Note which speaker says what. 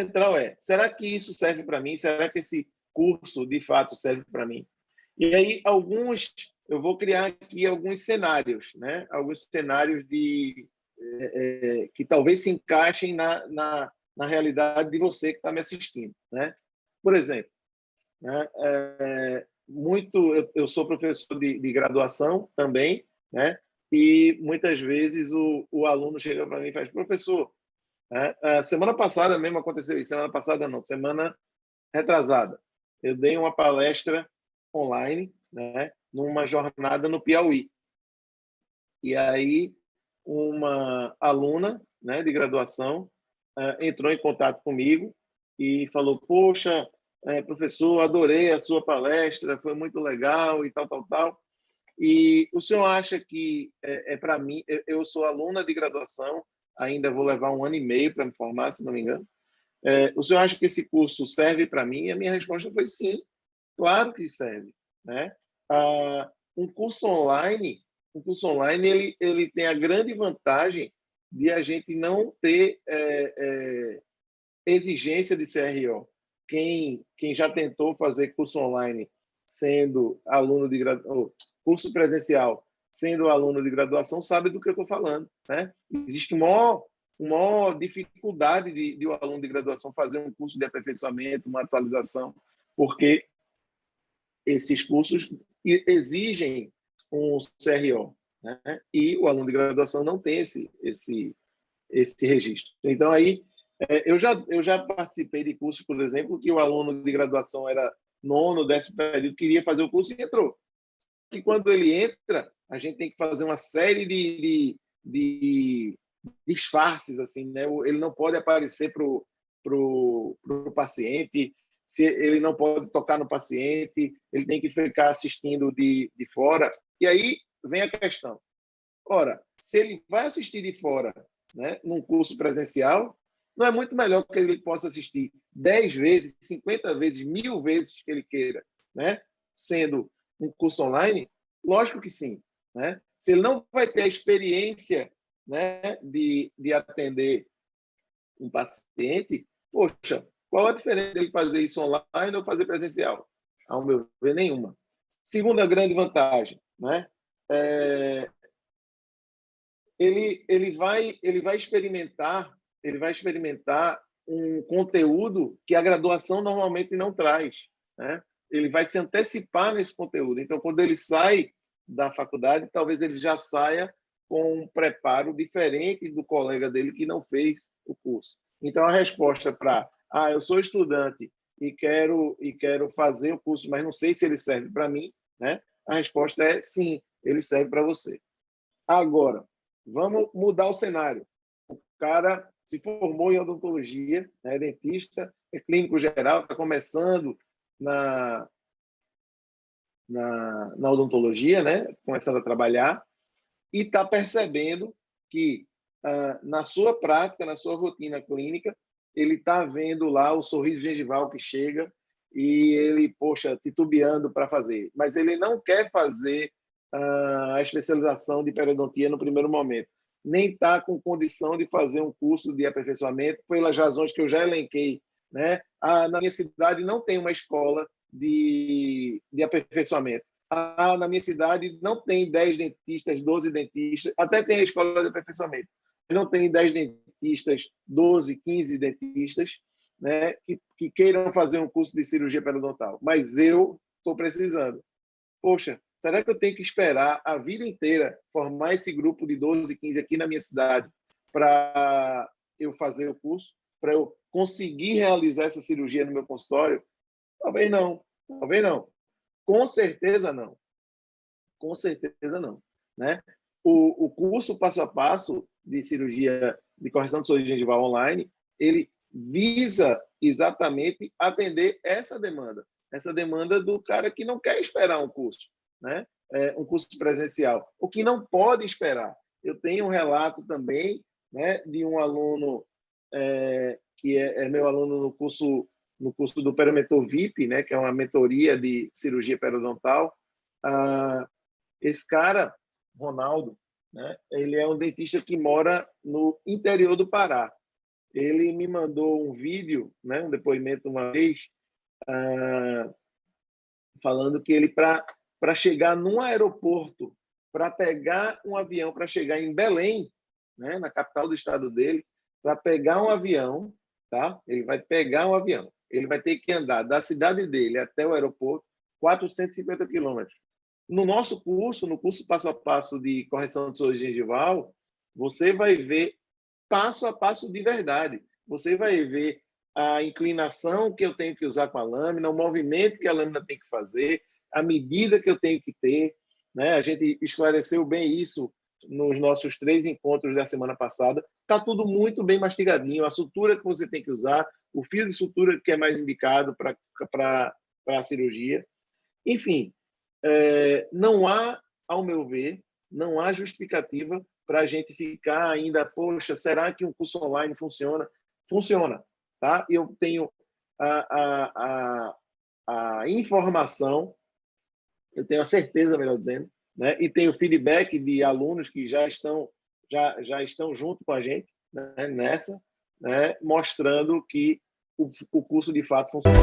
Speaker 1: central é: será que isso serve para mim? Será que esse curso de fato serve para mim? E aí alguns eu vou criar aqui alguns cenários, né? Alguns cenários de é, é, que talvez se encaixem na, na, na realidade de você que está me assistindo, né? Por exemplo, né? É, muito eu, eu, sou professor de, de graduação também, né? E muitas vezes o, o aluno chega para mim e faz professor, né? A semana passada mesmo aconteceu isso, semana passada não, semana retrasada. Eu dei uma palestra online, né, numa jornada no Piauí. E aí uma aluna, né, de graduação, uh, entrou em contato comigo e falou: "Poxa, é, professor, adorei a sua palestra, foi muito legal e tal, tal, tal. E o senhor acha que é, é para mim? Eu sou aluna de graduação, ainda vou levar um ano e meio para me formar, se não me engano. É, o senhor acha que esse curso serve para mim? E a minha resposta foi sim, claro que serve. Né? Ah, um curso online, um curso online ele, ele tem a grande vantagem de a gente não ter é, é, exigência de CRO. Quem, quem já tentou fazer curso online sendo aluno de curso presencial sendo aluno de graduação, sabe do que eu estou falando. Né? Existe uma maior dificuldade de, de um aluno de graduação fazer um curso de aperfeiçoamento, uma atualização, porque esses cursos exigem um CRO, né? e o aluno de graduação não tem esse, esse, esse registro. Então, aí, é, eu já, eu já participei de cursos, por exemplo, que o aluno de graduação era nono, décimo período, queria fazer o curso e entrou. E quando ele entra, a gente tem que fazer uma série de, de, de disfarces, assim, né? Ele não pode aparecer para o pro, pro paciente, se ele não pode tocar no paciente, ele tem que ficar assistindo de, de fora. E aí vem a questão. Ora, se ele vai assistir de fora, né, num curso presencial, não é muito melhor que ele possa assistir 10 vezes, 50 vezes, mil vezes que ele queira, né? sendo um curso online? Lógico que sim. Né? Se ele não vai ter a experiência né, de, de atender um paciente, poxa, qual a diferença dele fazer isso online ou fazer presencial? Ao meu ver, nenhuma. Segunda grande vantagem, né? É, ele, ele, vai, ele vai experimentar ele vai experimentar um conteúdo que a graduação normalmente não traz. Né? Ele vai se antecipar nesse conteúdo. Então, quando ele sai da faculdade, talvez ele já saia com um preparo diferente do colega dele que não fez o curso. Então, a resposta para, ah, eu sou estudante e quero e quero fazer o curso, mas não sei se ele serve para mim, né? A resposta é sim, ele serve para você. Agora, vamos mudar o cenário. O cara se formou em odontologia, é dentista, é clínico geral, está começando na, na, na odontologia, né? começando a trabalhar, e está percebendo que ah, na sua prática, na sua rotina clínica, ele está vendo lá o sorriso gengival que chega e ele, poxa, titubeando para fazer. Mas ele não quer fazer ah, a especialização de periodontia no primeiro momento, nem está com condição de fazer um curso de aperfeiçoamento pelas razões que eu já elenquei. Né? Na minha cidade não tem uma escola de, de aperfeiçoamento. Na minha cidade não tem 10 dentistas, 12 dentistas, até tem a escola de aperfeiçoamento. Não tem 10 dentistas, 12, 15 dentistas né, que, que queiram fazer um curso de cirurgia periodontal. Mas eu estou precisando. Poxa, será que eu tenho que esperar a vida inteira formar esse grupo de 12, 15 aqui na minha cidade para eu fazer o curso? Para eu conseguir realizar essa cirurgia no meu consultório? Talvez não, talvez não. Com certeza não. Com certeza não. Né? O, o curso passo a passo de cirurgia de correção de sorriso gengival online, ele visa exatamente atender essa demanda, essa demanda do cara que não quer esperar um curso, né? É, um curso presencial, o que não pode esperar. Eu tenho um relato também né, de um aluno é, que é, é meu aluno no curso no curso do Perimentor VIP, né, que é uma mentoria de cirurgia periodontal. Ah, esse cara, Ronaldo, né, ele é um dentista que mora no interior do Pará. ele me mandou um vídeo, né, um depoimento uma vez, uh, falando que ele, para chegar num aeroporto, para pegar um avião, para chegar em Belém, né, na capital do estado dele, para pegar um avião, tá? ele vai pegar um avião, ele vai ter que andar da cidade dele até o aeroporto 450 quilômetros. No nosso curso, no curso passo a passo de correção de soro gengival, você vai ver passo a passo de verdade. Você vai ver a inclinação que eu tenho que usar com a lâmina, o movimento que a lâmina tem que fazer, a medida que eu tenho que ter. Né? A gente esclareceu bem isso nos nossos três encontros da semana passada. Está tudo muito bem mastigadinho, a sutura que você tem que usar, o fio de sutura que é mais indicado para a cirurgia. Enfim, é, não há, ao meu ver, não há justificativa para a gente ficar ainda, poxa, será que um curso online funciona? Funciona, tá? Eu tenho a, a, a, a informação, eu tenho a certeza, melhor dizendo, né? e tenho feedback de alunos que já estão, já, já estão junto com a gente né? nessa, né? mostrando que o, o curso de fato funciona.